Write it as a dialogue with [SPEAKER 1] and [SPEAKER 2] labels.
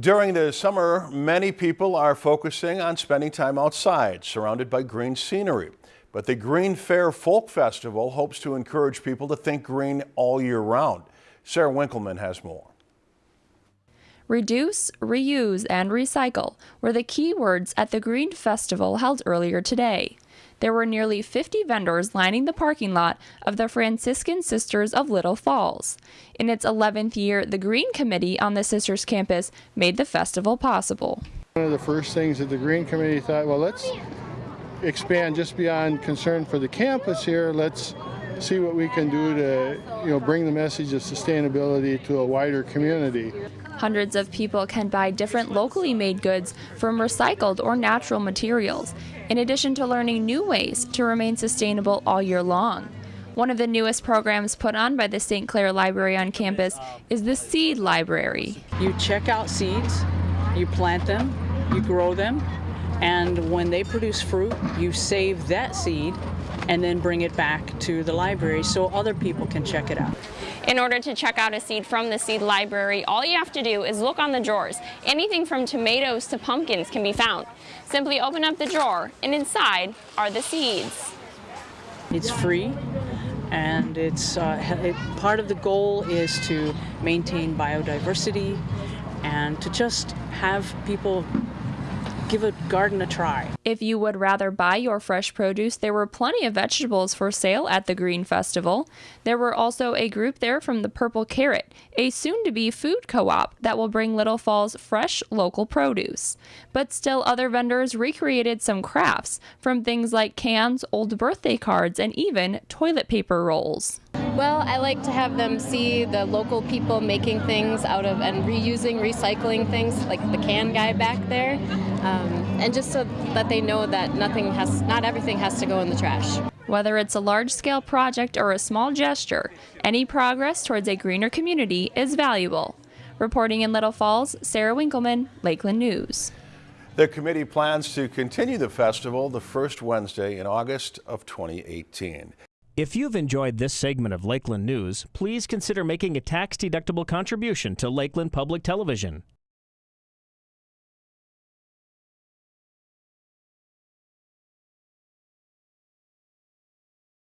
[SPEAKER 1] During the summer, many people are focusing on spending time outside, surrounded by green scenery. But the Green Fair Folk Festival hopes to encourage people to think green all year round. Sarah Winkleman has more.
[SPEAKER 2] Reduce, reuse, and recycle were the key words at the Green Festival held earlier today there were nearly 50 vendors lining the parking lot of the Franciscan Sisters of Little Falls. In its 11th year, the Green Committee on the Sisters campus made the festival possible.
[SPEAKER 3] One of the first things that the Green Committee thought, well, let's expand just beyond concern for the campus here. Let's see what we can do to, you know, bring the message of sustainability to a wider community.
[SPEAKER 2] Hundreds of people can buy different locally made goods from recycled or natural materials, in addition to learning new ways to remain sustainable all year long. One of the newest programs put on by the St. Clair Library on campus is the Seed Library.
[SPEAKER 4] You check out seeds, you plant them, you grow them, and when they produce fruit, you save that seed and then bring it back to the library so other people can check it out.
[SPEAKER 5] In order to check out a seed from the seed library, all you have to do is look on the drawers. Anything from tomatoes to pumpkins can be found. Simply open up the drawer and inside are the seeds.
[SPEAKER 4] It's free and it's uh, it, part of the goal is to maintain biodiversity and to just have people give a garden a try.
[SPEAKER 2] If you would rather buy your fresh produce, there were plenty of vegetables for sale at the Green Festival. There were also a group there from the Purple Carrot, a soon to be food co op that will bring Little Falls fresh local produce. But still, other vendors recreated some crafts from things like cans, old birthday cards, and even toilet paper rolls.
[SPEAKER 6] Well, I like to have them see the local people making things out of and reusing, recycling things, like the can guy back there, um, and just so that they know that nothing has, not everything has to go in the trash.
[SPEAKER 2] Whether it's a large-scale project or a small gesture, any progress towards a greener community is valuable. Reporting in Little Falls, Sarah Winkleman, Lakeland News.
[SPEAKER 1] The committee plans to continue the festival the first Wednesday in August of 2018.
[SPEAKER 7] If you've enjoyed this segment of Lakeland News, please consider making a tax-deductible contribution to Lakeland Public Television.